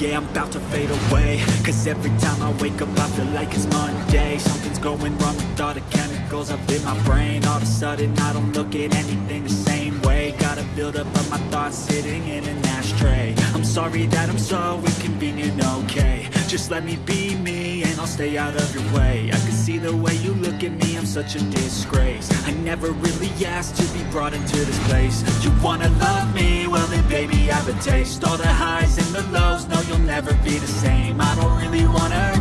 yeah, I'm about to fade away. Cause every time I wake up I feel like it's Monday. Something's going wrong with all the chemicals up in my brain. All of a sudden I don't look at anything the same way. Gotta build up of my thoughts sitting in an ashtray. I'm sorry that I'm so inconvenient, okay. Just let me be me I'll stay out of your way. I can see the way you look at me, I'm such a disgrace. I never really asked to be brought into this place. You wanna love me? Well then baby I have a taste. All the highs and the lows, no you'll never be the same. I don't really wanna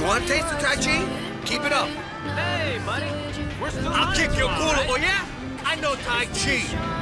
You want to taste the Tai Chi? Keep it up. Hey, buddy. We're still I'll kick your culo, right? oh yeah? I know Tai Chi.